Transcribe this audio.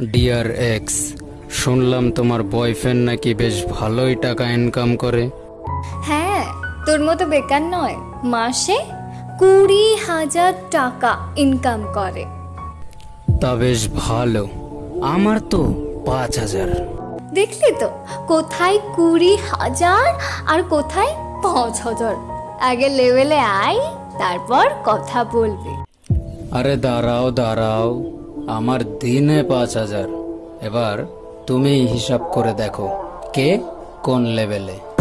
Dear ex শুনলাম তোমার boyfriend নাকি বেশ ভালোই টাকা ইনকাম করে। হ্যাঁ তোর মতো বেকার নয় মাসে কুড়ি হাজার টাকা ইনকাম করে। তা বেশ ভালো আমার তো পাঁচ হাজার। দেখলি তো কোথায় কুড়ি হাজার আর কোথায় পাঁচ হাজার? আগে লেভেলে আয় তারপর কথা বলবি। আরে দাঁড়াও দাঁড়াও। আমার দিনে পাঁচ হাজার। এবার তুমি হিসাব করে দেখো কে কোন লেভেলে।